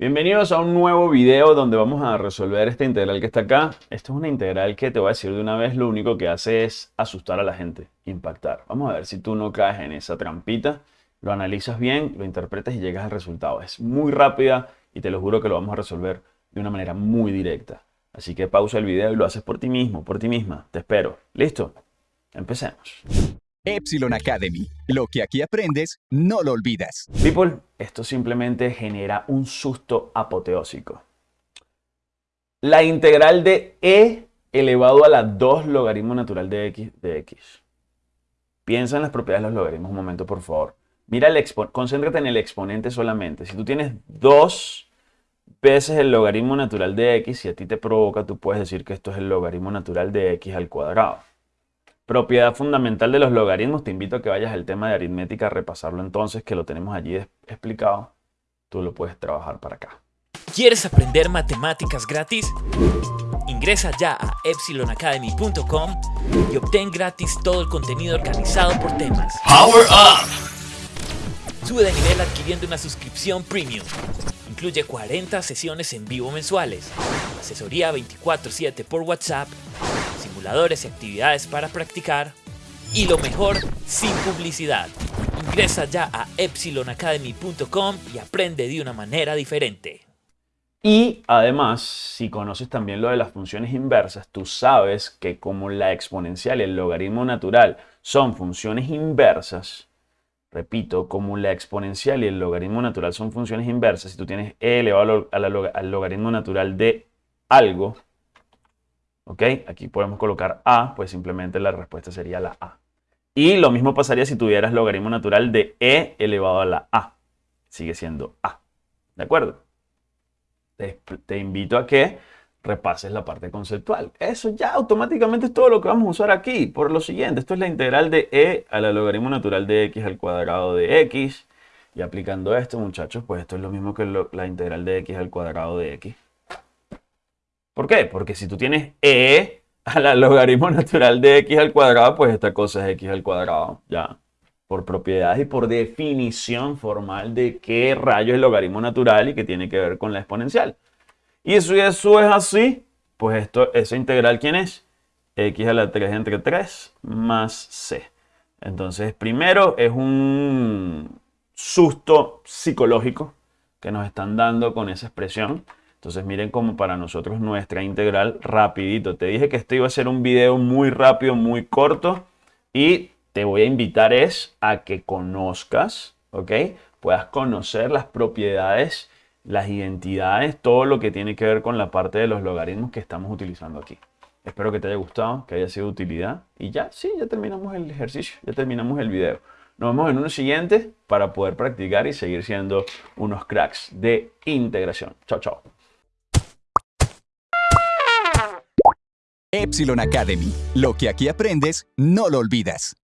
Bienvenidos a un nuevo video donde vamos a resolver esta integral que está acá. Esta es una integral que te voy a decir de una vez, lo único que hace es asustar a la gente, impactar. Vamos a ver si tú no caes en esa trampita, lo analizas bien, lo interpretas y llegas al resultado. Es muy rápida y te lo juro que lo vamos a resolver de una manera muy directa. Así que pausa el video y lo haces por ti mismo, por ti misma. Te espero. ¿Listo? Empecemos. Epsilon Academy. Lo que aquí aprendes, no lo olvidas. People, esto simplemente genera un susto apoteósico. La integral de e elevado a la 2 logaritmo natural de x de x. Piensa en las propiedades de los logaritmos un momento, por favor. Mira el concéntrate en el exponente solamente. Si tú tienes 2 veces el logaritmo natural de x, si a ti te provoca, tú puedes decir que esto es el logaritmo natural de x al cuadrado. Propiedad fundamental de los logaritmos, te invito a que vayas al tema de aritmética a repasarlo entonces, que lo tenemos allí explicado. Tú lo puedes trabajar para acá. ¿Quieres aprender matemáticas gratis? Ingresa ya a epsilonacademy.com y obtén gratis todo el contenido organizado por temas. Power Up! Sube de nivel adquiriendo una suscripción premium. Incluye 40 sesiones en vivo mensuales, asesoría 24/7 por WhatsApp y actividades para practicar. Y lo mejor, sin publicidad. Ingresa ya a epsilonacademy.com y aprende de una manera diferente. Y además, si conoces también lo de las funciones inversas, tú sabes que como la exponencial y el logaritmo natural son funciones inversas, repito, como la exponencial y el logaritmo natural son funciones inversas, si tú tienes e elevado al logaritmo natural de algo, ¿Ok? Aquí podemos colocar A, pues simplemente la respuesta sería la A. Y lo mismo pasaría si tuvieras logaritmo natural de E elevado a la A. Sigue siendo A. ¿De acuerdo? Te, invito a que repases la parte conceptual. Eso ya automáticamente es todo lo que vamos a usar aquí. Por lo siguiente, esto es la integral de E a la logaritmo natural de X al cuadrado de X. Y aplicando esto, muchachos, pues esto es lo mismo que la integral de X al cuadrado de X. ¿Por qué? Porque si tú tienes e a la logaritmo natural de x al cuadrado, pues esta cosa es x al cuadrado, ya. Por propiedades y por definición formal de qué rayo es logaritmo natural y que tiene que ver con la exponencial. Y si eso es así, pues esto, esa integral, ¿quién es? x a la 3 entre 3 más c. Entonces, primero es un susto psicológico que nos están dando con esa expresión. Entonces miren cómo para nosotros nuestra integral rapidito. Te dije que este iba a ser un video muy rápido, muy corto y te voy a invitar es a que conozcas, ¿ok? Puedas conocer las propiedades, las identidades, todo lo que tiene que ver con la parte de los logaritmos que estamos utilizando aquí. Espero que te haya gustado, que haya sido de utilidad. Y ya, sí, ya terminamos el ejercicio, ya terminamos el video. Nos vemos en uno siguiente para poder practicar y seguir siendo unos cracks de integración. Chao, chao. Epsilon Academy. Lo que aquí aprendes, no lo olvidas.